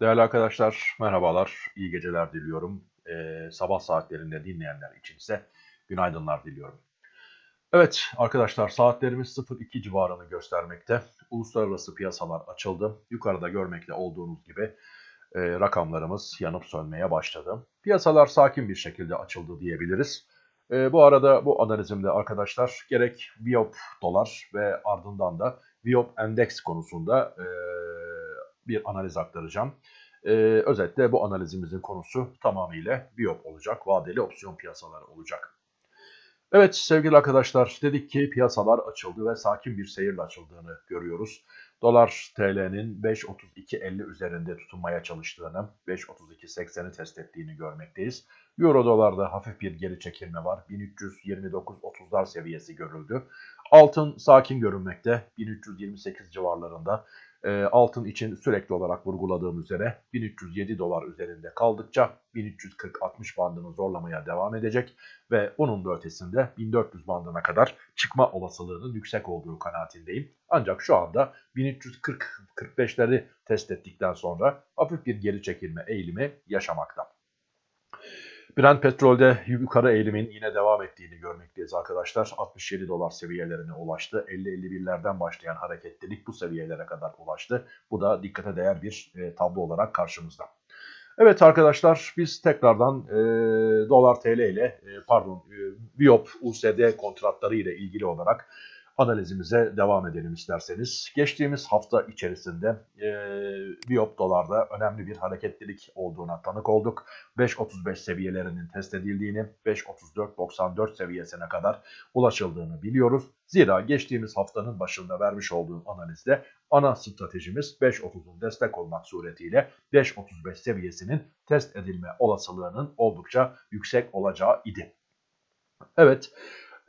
Değerli arkadaşlar, merhabalar, iyi geceler diliyorum. Ee, sabah saatlerinde dinleyenler için ise günaydınlar diliyorum. Evet arkadaşlar, saatlerimiz 02 civarını göstermekte. Uluslararası piyasalar açıldı. Yukarıda görmekte olduğunuz gibi e, rakamlarımız yanıp sönmeye başladı. Piyasalar sakin bir şekilde açıldı diyebiliriz. E, bu arada bu analizimde arkadaşlar gerek Viop dolar ve ardından da Viop endeks konusunda... E, bir analiz aktaracağım. Ee, özetle bu analizimizin konusu tamamıyla biyop olacak, vadeli opsiyon piyasaları olacak. Evet sevgili arkadaşlar dedik ki piyasalar açıldı ve sakin bir seyirle açıldığını görüyoruz. Dolar TL'nin 5.32.50 üzerinde tutunmaya çalıştığını, 5.32.80'i test ettiğini görmekteyiz. Euro dolarda hafif bir geri çekilme var. 1329.30'lar seviyesi görüldü. Altın sakin görünmekte. 1328 civarlarında. E, altın için sürekli olarak vurguladığım üzere 1307 dolar üzerinde kaldıkça 1340-60 bandını zorlamaya devam edecek ve onun da ötesinde 1400 bandına kadar çıkma olasılığının yüksek olduğu kanaatindeyim. Ancak şu anda 1340-45'leri test ettikten sonra hafif bir geri çekilme eğilimi yaşamakta. Brent petrolde yukarı eğilimin yine devam ettiğini görmekteyiz arkadaşlar. 67 dolar seviyelerine ulaştı. 50-51'lerden başlayan hareketlilik bu seviyelere kadar ulaştı. Bu da dikkate değer bir e, tablo olarak karşımızda. Evet arkadaşlar biz tekrardan e, dolar TL ile e, pardon e, Biop USD kontratları ile ilgili olarak analizimize devam edelim isterseniz. Geçtiğimiz hafta içerisinde e, Biop dolarda önemli bir hareketlilik olduğuna tanık olduk. 5.35 seviyelerinin test edildiğini, 5.34-94 seviyesine kadar ulaşıldığını biliyoruz. Zira geçtiğimiz haftanın başında vermiş olduğum analizde ana stratejimiz 5.30'un destek olmak suretiyle 5.35 seviyesinin test edilme olasılığının oldukça yüksek olacağı idi. Evet,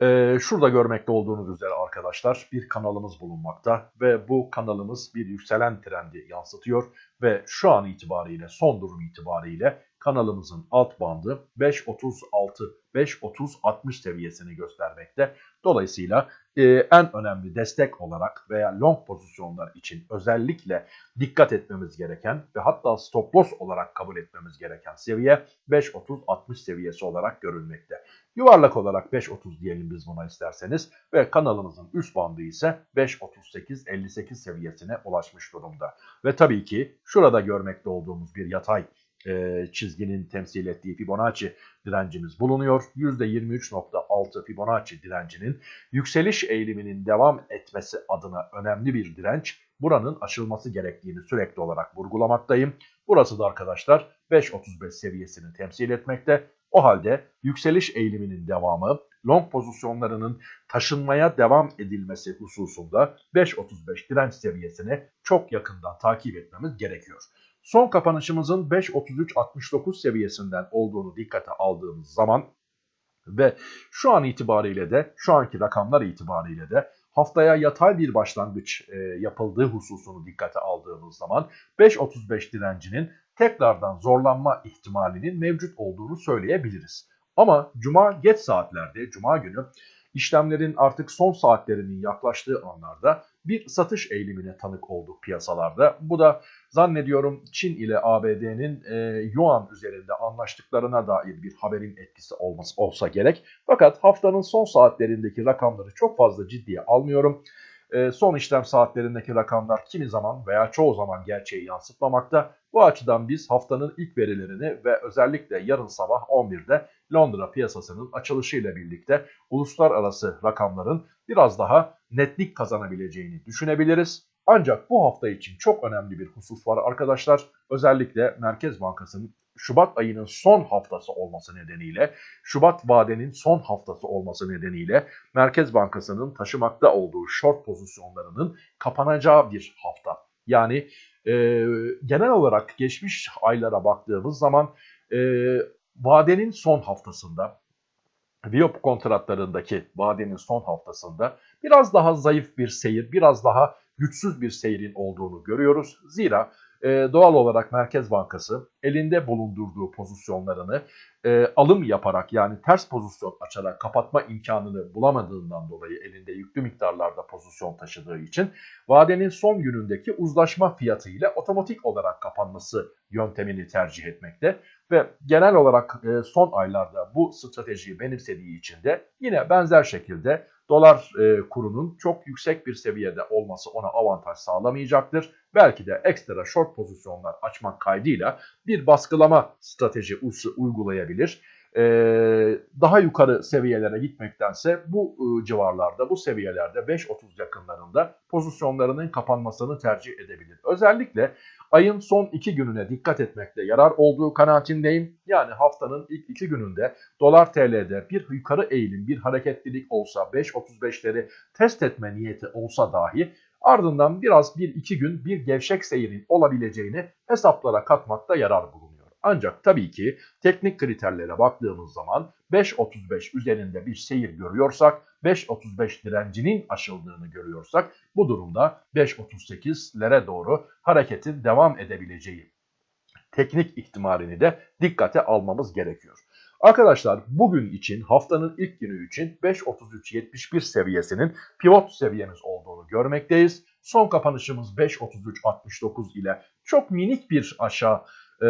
ee, şurada görmekte olduğunuz üzere arkadaşlar bir kanalımız bulunmakta ve bu kanalımız bir yükselen trendi yansıtıyor ve şu an itibariyle son durum itibariyle kanalımızın alt bandı 5.36 5.30-60 seviyesini göstermekte. Dolayısıyla e, en önemli destek olarak veya long pozisyonlar için özellikle dikkat etmemiz gereken ve hatta stop loss olarak kabul etmemiz gereken seviye 5.30-60 seviyesi olarak görülmekte. Yuvarlak olarak 5.30 diyelim biz buna isterseniz ve kanalımızın üst bandı ise 5.38-58 seviyesine ulaşmış durumda. Ve tabii ki şurada görmekte olduğumuz bir yatay e, çizginin temsil ettiği Fibonacci direncimiz bulunuyor. %23.6 Fibonacci direncinin yükseliş eğiliminin devam etmesi adına önemli bir direnç. Buranın aşılması gerektiğini sürekli olarak vurgulamaktayım. Burası da arkadaşlar 5.35 seviyesini temsil etmekte. O halde yükseliş eğiliminin devamı, long pozisyonlarının taşınmaya devam edilmesi hususunda 5.35 direnç seviyesini çok yakından takip etmemiz gerekiyor. Son kapanışımızın 5.33.69 seviyesinden olduğunu dikkate aldığımız zaman ve şu an itibariyle de şu anki rakamlar itibariyle de haftaya yatay bir başlangıç e, yapıldığı hususunu dikkate aldığımız zaman 5.35 direncinin tekrardan zorlanma ihtimalinin mevcut olduğunu söyleyebiliriz. Ama cuma geç saatlerde, cuma günü işlemlerin artık son saatlerinin yaklaştığı anlarda bir satış eğilimine tanık olduk piyasalarda. Bu da zannediyorum Çin ile ABD'nin e, Yuan üzerinde anlaştıklarına dair bir haberin etkisi olması olsa gerek. Fakat haftanın son saatlerindeki rakamları çok fazla ciddiye almıyorum. E, son işlem saatlerindeki rakamlar kimi zaman veya çoğu zaman gerçeği yansıtmamakta. Bu açıdan biz haftanın ilk verilerini ve özellikle yarın sabah 11'de Londra piyasasının açılışıyla birlikte uluslararası rakamların biraz daha netlik kazanabileceğini düşünebiliriz. Ancak bu hafta için çok önemli bir husus var arkadaşlar. Özellikle Merkez Bankası'nın Şubat ayının son haftası olması nedeniyle, Şubat vadenin son haftası olması nedeniyle Merkez Bankası'nın taşımakta olduğu short pozisyonlarının kapanacağı bir hafta. Yani e, genel olarak geçmiş aylara baktığımız zaman e, vadenin son haftasında, Viop kontratlarındaki vadenin son haftasında biraz daha zayıf bir seyir, biraz daha güçsüz bir seyrin olduğunu görüyoruz. Zira e, doğal olarak Merkez Bankası elinde bulundurduğu pozisyonlarını e, alım yaparak yani ters pozisyon açarak kapatma imkanını bulamadığından dolayı elinde yüklü miktarlarda pozisyon taşıdığı için vadenin son günündeki uzlaşma fiyatı ile otomatik olarak kapanması yöntemini tercih etmekte ve genel olarak e, son aylarda bu stratejiyi benimsediği için de yine benzer şekilde dolar e, kurunun çok yüksek bir seviyede olması ona avantaj sağlamayacaktır. Belki de ekstra short pozisyonlar açmak kaydıyla bir baskılama strateji uygulayabilir. E, daha yukarı seviyelere gitmektense bu e, civarlarda, bu seviyelerde 5.30 yakınlarında pozisyonlarının kapanmasını tercih edebilir. Özellikle ayın son iki gününe dikkat etmekte yarar olduğu kanaatindeyim. Yani haftanın ilk iki gününde dolar TL'de bir yukarı eğilim, bir hareketlilik olsa 5.35'leri test etme niyeti olsa dahi ardından biraz bir iki gün bir gevşek seyirin olabileceğini hesaplara katmakta yarar bulunuyor. Ancak tabii ki teknik kriterlere baktığımız zaman 5.35 üzerinde bir seyir görüyorsak 5.35 direncinin aşıldığını görüyorsak bu durumda 5.38'lere doğru hareketin devam edebileceği teknik ihtimalini de dikkate almamız gerekiyor. Arkadaşlar bugün için haftanın ilk günü için 5.33.71 seviyesinin pivot seviyemiz olduğunu görmekteyiz. Son kapanışımız 5.33.69 ile çok minik bir aşağı e,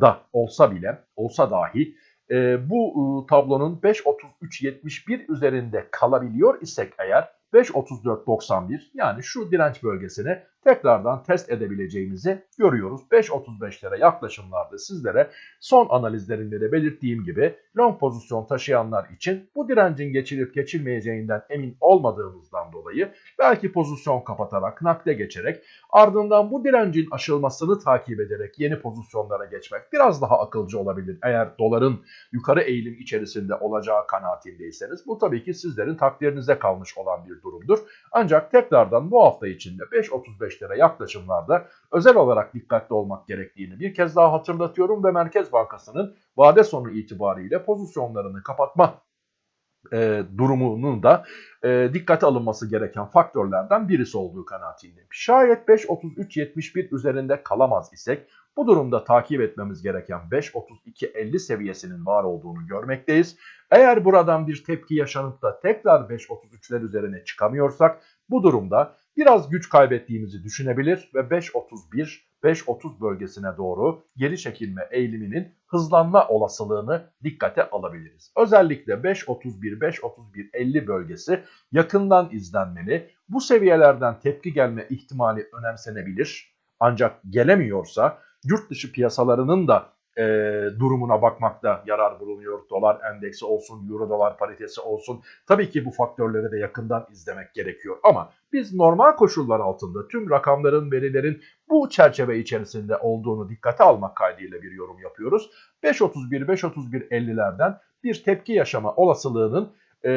da olsa bile olsa dahi e, bu e, tablonun 5.33.71 üzerinde kalabiliyor isek eğer 5.34.91 yani şu direnç bölgesini tekrardan test edebileceğimizi görüyoruz. 5.35'lere yaklaşımlarda sizlere son analizlerimde de belirttiğim gibi long pozisyon taşıyanlar için bu direncin geçilip geçilmeyeceğinden emin olmadığımızdan dolayı belki pozisyon kapatarak nakde geçerek ardından bu direncin aşılmasını takip ederek yeni pozisyonlara geçmek biraz daha akılcı olabilir. Eğer doların yukarı eğilim içerisinde olacağı kanaatindeyseniz bu tabii ki sizlerin takdirinize kalmış olan bir durumdur. Ancak tekrardan bu hafta içinde 5.35'lere yaklaşımlarda özel olarak dikkatli olmak gerektiğini bir kez daha hatırlatıyorum ve Merkez Bankası'nın vade sonu itibariyle pozisyonlarını kapatma e, durumunun da e, dikkate alınması gereken faktörlerden birisi olduğu kanaatindeyim. Şayet 5.33.71 üzerinde kalamaz isek bu durumda takip etmemiz gereken 5.32.50 seviyesinin var olduğunu görmekteyiz. Eğer buradan bir tepki yaşanıp da tekrar 5.33'ler üzerine çıkamıyorsak bu durumda biraz güç kaybettiğimizi düşünebilir ve 5.31 5.30 bölgesine doğru geri çekilme eğiliminin hızlanma olasılığını dikkate alabiliriz. Özellikle 5.31 5.31 bölgesi yakından izlenmeli. Bu seviyelerden tepki gelme ihtimali önemsenebilir. Ancak gelemiyorsa yurt dışı piyasalarının da e, durumuna bakmakta yarar bulunuyor. Dolar endeksi olsun, euro dolar paritesi olsun. Tabii ki bu faktörleri de yakından izlemek gerekiyor. Ama biz normal koşullar altında tüm rakamların, verilerin bu çerçeve içerisinde olduğunu dikkate almak kaydıyla bir yorum yapıyoruz. 5.31, 5.31.50'lerden bir tepki yaşama olasılığının e,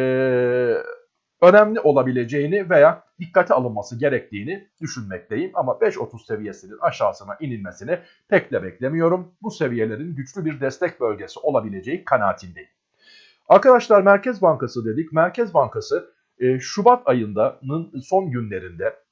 önemli olabileceğini veya dikkate alınması gerektiğini düşünmekteyim. Ama 5.30 seviyesinin aşağısına inilmesini pek de beklemiyorum. Bu seviyelerin güçlü bir destek bölgesi olabileceği kanaatindeyim. Arkadaşlar Merkez Bankası dedik. Merkez Bankası e, Şubat ayının son günlerinde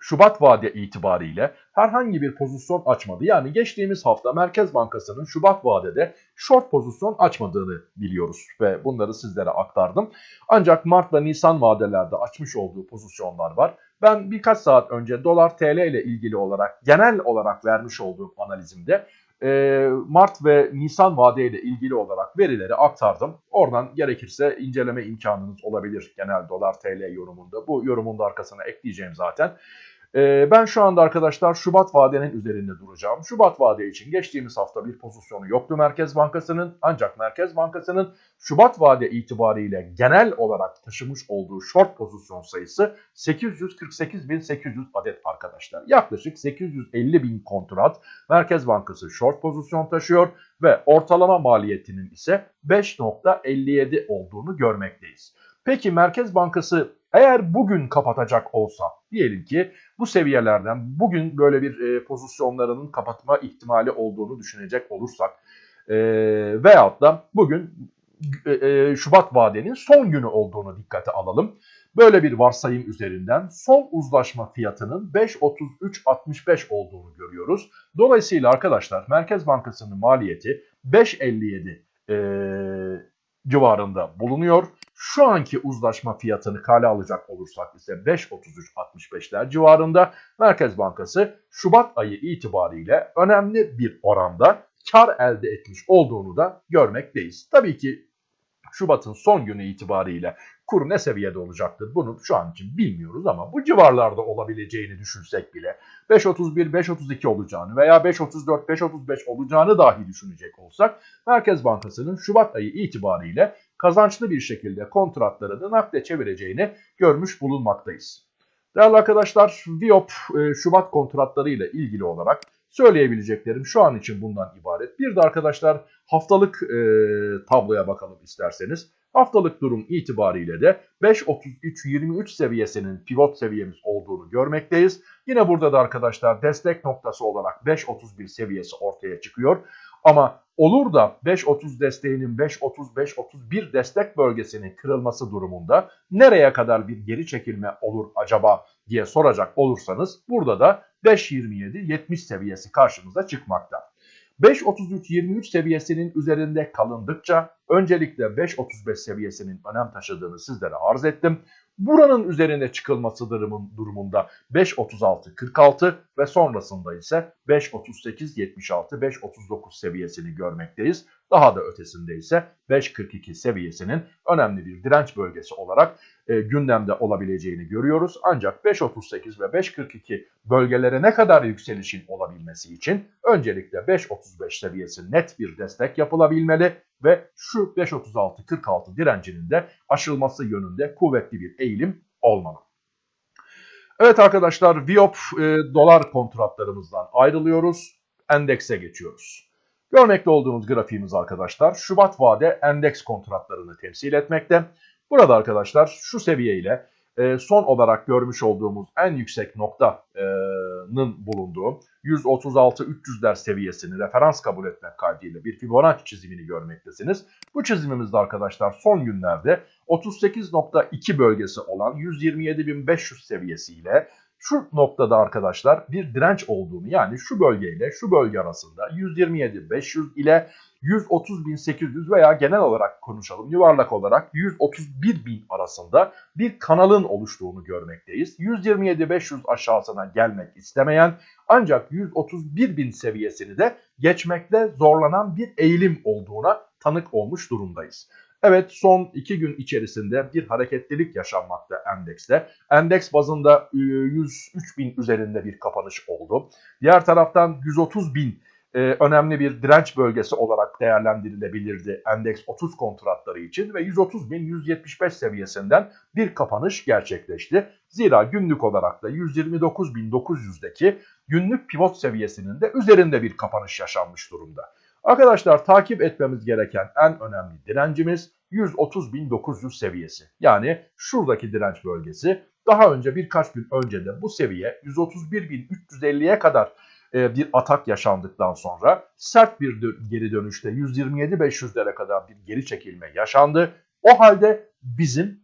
Şubat vade itibariyle herhangi bir pozisyon açmadı. Yani geçtiğimiz hafta Merkez Bankası'nın Şubat vadede short pozisyon açmadığını biliyoruz ve bunları sizlere aktardım. Ancak Mart ve Nisan vadelerde açmış olduğu pozisyonlar var. Ben birkaç saat önce dolar TL ile ilgili olarak genel olarak vermiş olduğum analizimde e, Mart ve Nisan vadeyle ilgili olarak verileri aktardım. Oradan gerekirse inceleme imkanınız olabilir genel dolar TL yorumunda. Bu yorumun da arkasına ekleyeceğim zaten. Ee, ben şu anda arkadaşlar Şubat vadenin üzerinde duracağım. Şubat vade için geçtiğimiz hafta bir pozisyonu yoktu Merkez Bankası'nın. Ancak Merkez Bankası'nın Şubat vade itibariyle genel olarak taşımış olduğu short pozisyon sayısı 848.800 adet arkadaşlar. Yaklaşık 850 bin kontrat Merkez Bankası short pozisyon taşıyor ve ortalama maliyetinin ise 5.57 olduğunu görmekteyiz. Peki Merkez Bankası eğer bugün kapatacak olsa diyelim ki bu seviyelerden bugün böyle bir e, pozisyonlarının kapatma ihtimali olduğunu düşünecek olursak e, veyahut da bugün e, e, Şubat vadenin son günü olduğunu dikkate alalım. Böyle bir varsayım üzerinden son uzlaşma fiyatının 5.33.65 olduğunu görüyoruz. Dolayısıyla arkadaşlar Merkez Bankası'nın maliyeti 5.57 e, civarında bulunuyor. Şu anki uzlaşma fiyatını kale alacak olursak ise 5.33.65'ler civarında Merkez Bankası Şubat ayı itibariyle önemli bir oranda kar elde etmiş olduğunu da görmekteyiz. Tabii ki Şubat'ın son günü itibariyle kur ne seviyede olacaktır bunu şu an için bilmiyoruz ama bu civarlarda olabileceğini düşünsek bile 5.31, 5.32 olacağını veya 5.34, 5.35 olacağını dahi düşünecek olsak Merkez Bankası'nın Şubat ayı itibariyle kazançlı bir şekilde kontratlarını nakde çevireceğini görmüş bulunmaktayız. Değerli arkadaşlar, Viop e, Şubat kontratları ile ilgili olarak söyleyebileceklerim şu an için bundan ibaret. Bir de arkadaşlar haftalık e, tabloya bakalım isterseniz. Haftalık durum itibariyle de 5.33-23 seviyesinin pivot seviyemiz olduğunu görmekteyiz. Yine burada da arkadaşlar destek noktası olarak 5.31 seviyesi ortaya çıkıyor. Ama olur da 5.30 desteğinin 5.30-5.31 destek bölgesinin kırılması durumunda nereye kadar bir geri çekilme olur acaba diye soracak olursanız burada da 5.27-70 seviyesi karşımıza çıkmakta. 5.33-23 seviyesinin üzerinde kalındıkça öncelikle 5.35 seviyesinin önem taşıdığını sizlere arz ettim. Buranın üzerine çıkılması durumun, durumunda 5.36-46 ve sonrasında ise 5.38-76, 5.39 seviyesini görmekteyiz. Daha da ötesinde ise 5.42 seviyesinin önemli bir direnç bölgesi olarak e, gündemde olabileceğini görüyoruz. Ancak 5.38 ve 5.42 bölgelere ne kadar yükselişin olabilmesi için öncelikle 5.35 seviyesi net bir destek yapılabilmeli ve şu 5.36-46 direncinin de aşılması yönünde kuvvetli bir eğilim olmalı. Evet arkadaşlar Viop e, dolar kontratlarımızdan ayrılıyoruz. Endekse geçiyoruz. Görmekte olduğunuz grafiğimiz arkadaşlar Şubat vade endeks kontratlarını temsil etmekte. Burada arkadaşlar şu seviyeyle e, son olarak görmüş olduğumuz en yüksek noktanın bulunduğu 136-300'ler seviyesini referans kabul etmek kaydıyla bir Fibonacci çizimini görmektesiniz. Bu çizimimizde arkadaşlar son günlerde 38.2 bölgesi olan 127.500 seviyesiyle şu noktada arkadaşlar bir direnç olduğunu yani şu bölgeyle şu bölge arasında 127.500 ile 130.800 veya genel olarak konuşalım yuvarlak olarak 131.000 arasında bir kanalın oluştuğunu görmekteyiz. 127.500 aşağısına gelmek istemeyen ancak 131.000 seviyesini de geçmekte zorlanan bir eğilim olduğuna tanık olmuş durumdayız. Evet son 2 gün içerisinde bir hareketlilik yaşanmakta endekste. Endeks bazında 103 bin üzerinde bir kapanış oldu. Diğer taraftan 130 bin e, önemli bir direnç bölgesi olarak değerlendirilebilirdi endeks 30 kontratları için ve 130.175 seviyesinden bir kapanış gerçekleşti. Zira günlük olarak da 129.900'deki günlük pivot seviyesinin de üzerinde bir kapanış yaşanmış durumda. Arkadaşlar takip etmemiz gereken en önemli direncimiz 130.900 seviyesi. Yani şuradaki direnç bölgesi. Daha önce birkaç gün önce de bu seviye 131.350'ye kadar bir atak yaşandıktan sonra sert bir geri dönüşte 127.500'lere kadar bir geri çekilme yaşandı. O halde bizim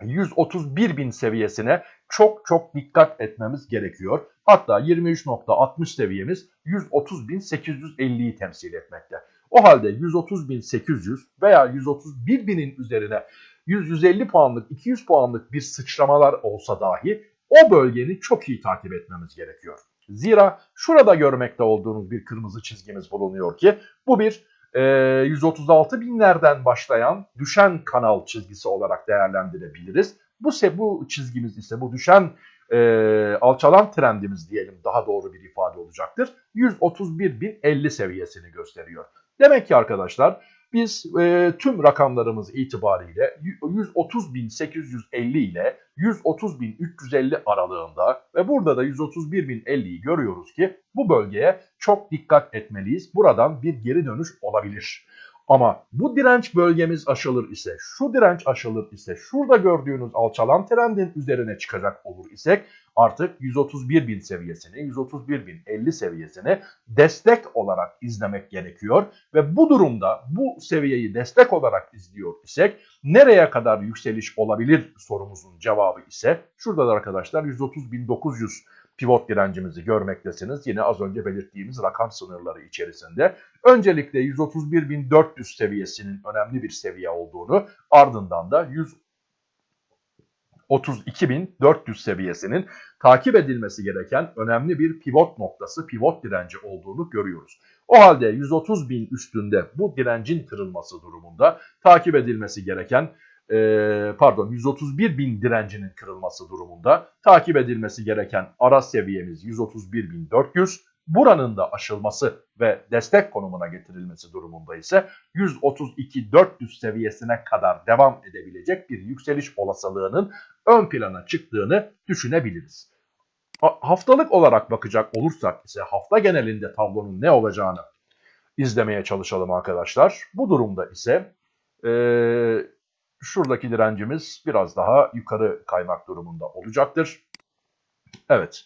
131.000 seviyesine çok çok dikkat etmemiz gerekiyor. Hatta 23.60 seviyemiz 130.850'yi temsil etmekte. O halde 130.800 veya 131.000'in üzerine 100-150 puanlık, 200 puanlık bir sıçramalar olsa dahi o bölgeni çok iyi takip etmemiz gerekiyor. Zira şurada görmekte olduğunuz bir kırmızı çizgimiz bulunuyor ki bu bir e, 136 binlerden başlayan düşen kanal çizgisi olarak değerlendirebiliriz. Bu, bu çizgimiz ise bu düşen e, alçalan trendimiz diyelim daha doğru bir ifade olacaktır. 131.050 seviyesini gösteriyor. Demek ki arkadaşlar biz e, tüm rakamlarımız itibariyle 130.850 ile 130.350 aralığında ve burada da 131.050'yi görüyoruz ki bu bölgeye çok dikkat etmeliyiz. Buradan bir geri dönüş olabilir. Ama bu direnç bölgemiz aşılır ise, şu direnç aşılır ise, şurada gördüğünüz alçalan trendin üzerine çıkacak olur isek artık 131.000 seviyesini, 131.050 seviyesini destek olarak izlemek gerekiyor. Ve bu durumda bu seviyeyi destek olarak izliyor isek nereye kadar yükseliş olabilir sorumuzun cevabı ise şurada da arkadaşlar 130.900 pivot direncimizi görmektesiniz. Yine az önce belirttiğimiz rakam sınırları içerisinde. Öncelikle 131.400 seviyesinin önemli bir seviye olduğunu ardından da 132.400 seviyesinin takip edilmesi gereken önemli bir pivot noktası, pivot direnci olduğunu görüyoruz. O halde 130.000 üstünde bu direncin kırılması durumunda takip edilmesi gereken e, pardon 131 bin direncinin kırılması durumunda takip edilmesi gereken ara seviyemiz 131.400. Buranın da aşılması ve destek konumuna getirilmesi durumunda ise 132.400 seviyesine kadar devam edebilecek bir yükseliş olasılığının ön plana çıktığını düşünebiliriz. Haftalık olarak bakacak olursak ise hafta genelinde tablonun ne olacağını izlemeye çalışalım arkadaşlar. Bu durumda ise e, şuradaki direncimiz biraz daha yukarı kaymak durumunda olacaktır. Evet.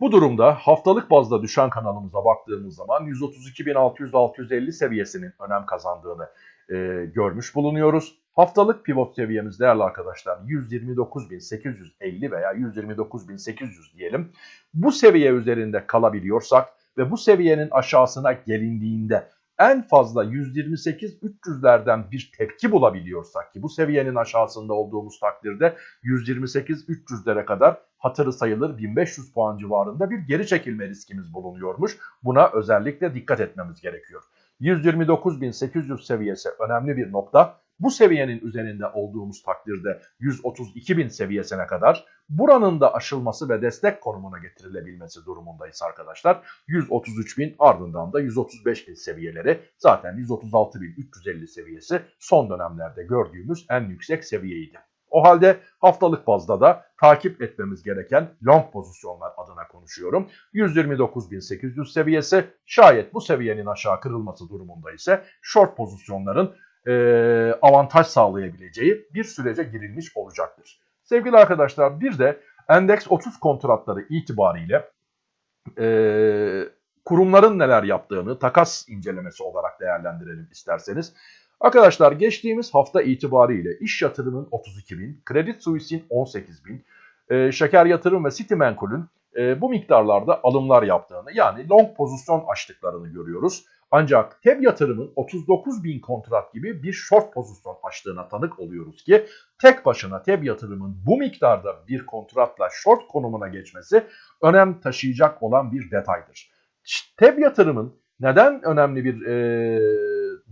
Bu durumda haftalık bazda düşen kanalımıza baktığımız zaman 132.600-650 seviyesinin önem kazandığını e, görmüş bulunuyoruz. Haftalık pivot seviyemiz değerli arkadaşlar 129.850 veya 129.800 diyelim. Bu seviye üzerinde kalabiliyorsak ve bu seviyenin aşağısına gelindiğinde en fazla 128-300'lerden bir tepki bulabiliyorsak ki bu seviyenin aşağısında olduğumuz takdirde 128-300'lere kadar hatırı sayılır 1500 puan civarında bir geri çekilme riskimiz bulunuyormuş. Buna özellikle dikkat etmemiz gerekiyor. 129.800 seviyesi önemli bir nokta bu seviyenin üzerinde olduğumuz takdirde 132 bin seviyesine kadar buranın da aşılması ve destek konumuna getirilebilmesi durumundayız arkadaşlar. 133 bin ardından da 135 bin seviyeleri zaten 136 bin 350 seviyesi son dönemlerde gördüğümüz en yüksek seviyeydi. O halde haftalık bazda da takip etmemiz gereken long pozisyonlar adına konuşuyorum. 129.800 seviyesi şayet bu seviyenin aşağı kırılması durumunda ise short pozisyonların e, avantaj sağlayabileceği bir sürece girilmiş olacaktır. Sevgili arkadaşlar bir de endeks 30 kontratları itibariyle e, kurumların neler yaptığını takas incelemesi olarak değerlendirelim isterseniz. Arkadaşlar geçtiğimiz hafta itibariyle iş yatırımın 32 bin, Credit Suisse'in 18 bin, e, şeker yatırım ve Citimenkul'ün e, bu miktarlarda alımlar yaptığını yani long pozisyon açtıklarını görüyoruz. Ancak TEB yatırımın 39 bin kontrat gibi bir short pozisyon açtığına tanık oluyoruz ki tek başına TEB yatırımın bu miktarda bir kontratla short konumuna geçmesi önem taşıyacak olan bir detaydır. TEB yatırımın neden önemli bir e,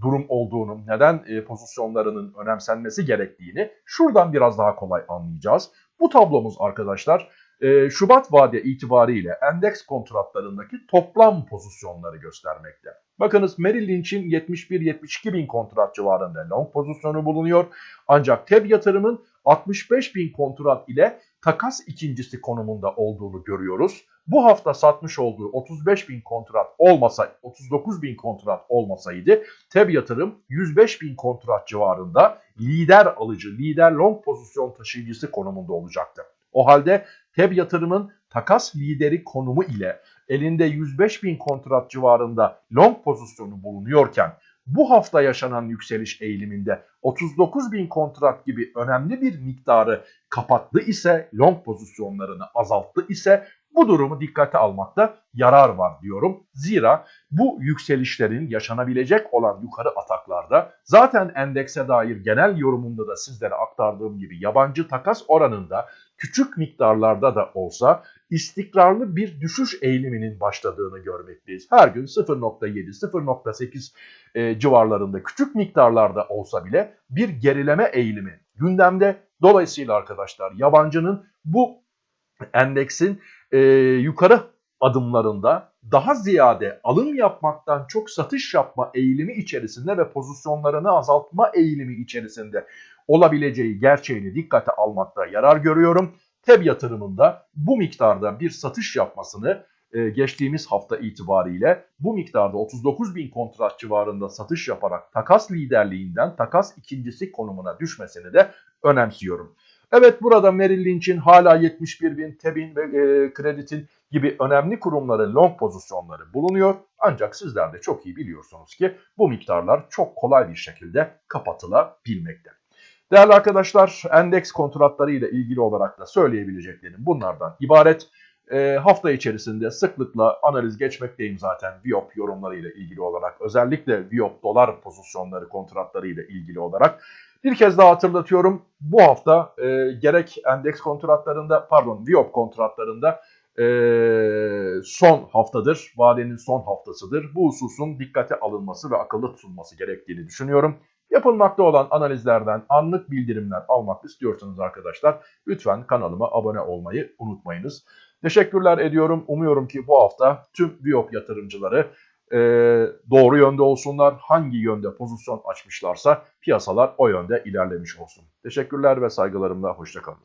durum olduğunu, neden e, pozisyonlarının önemsenmesi gerektiğini şuradan biraz daha kolay anlayacağız. Bu tablomuz arkadaşlar e, Şubat vade itibariyle endeks kontratlarındaki toplam pozisyonları göstermekte. Bakınız Merrill Lynch'in 71-72 bin kontrat civarında long pozisyonu bulunuyor. Ancak TEB yatırımın 65 bin kontrat ile takas ikincisi konumunda olduğunu görüyoruz. Bu hafta satmış olduğu 35 bin kontrat olmasa 39 bin kontrat olmasaydı TEB yatırım 105 bin kontrat civarında lider alıcı, lider long pozisyon taşıyıcısı konumunda olacaktı. O halde TEB yatırımın takas lideri konumu ile elinde 105 bin kontrat civarında long pozisyonu bulunuyorken bu hafta yaşanan yükseliş eğiliminde 39 bin kontrat gibi önemli bir miktarı kapattı ise long pozisyonlarını azalttı ise bu durumu dikkate almakta yarar var diyorum. Zira bu yükselişlerin yaşanabilecek olan yukarı ataklarda zaten endekse dair genel yorumunda da sizlere aktardığım gibi yabancı takas oranında küçük miktarlarda da olsa istikrarlı bir düşüş eğiliminin başladığını görmekteyiz. Her gün 0.7, 0.8 e, civarlarında küçük miktarlarda olsa bile bir gerileme eğilimi gündemde. Dolayısıyla arkadaşlar yabancının bu endeksin e, yukarı adımlarında daha ziyade alım yapmaktan çok satış yapma eğilimi içerisinde ve pozisyonlarını azaltma eğilimi içerisinde olabileceği gerçeğini dikkate almakta yarar görüyorum. TEB yatırımında bu miktarda bir satış yapmasını e, geçtiğimiz hafta itibariyle bu miktarda 39 bin kontrat civarında satış yaparak takas liderliğinden takas ikincisi konumuna düşmesini de önemsiyorum. Evet burada Merrill Lynch'in hala 71 bin, Tebin ve e, Kreditin gibi önemli kurumların long pozisyonları bulunuyor. Ancak sizler de çok iyi biliyorsunuz ki bu miktarlar çok kolay bir şekilde kapatılabilmekte. Değerli arkadaşlar endeks kontratları ile ilgili olarak da söyleyebileceklerim bunlardan ibaret. E, hafta içerisinde sıklıkla analiz geçmekteyim zaten Viop yorumları ile ilgili olarak. Özellikle Viop dolar pozisyonları kontratları ile ilgili olarak. Bir kez daha hatırlatıyorum. Bu hafta e, gerek endeks kontratlarında pardon Viop kontratlarında e, son haftadır. Vadenin son haftasıdır. Bu hususun dikkate alınması ve akıllı tutulması gerektiğini düşünüyorum. Yapılmakta olan analizlerden anlık bildirimler almak istiyorsanız arkadaşlar lütfen kanalıma abone olmayı unutmayınız. Teşekkürler ediyorum. Umuyorum ki bu hafta tüm Viop yatırımcıları e, doğru yönde olsunlar. Hangi yönde pozisyon açmışlarsa piyasalar o yönde ilerlemiş olsun. Teşekkürler ve saygılarımla hoşçakalın.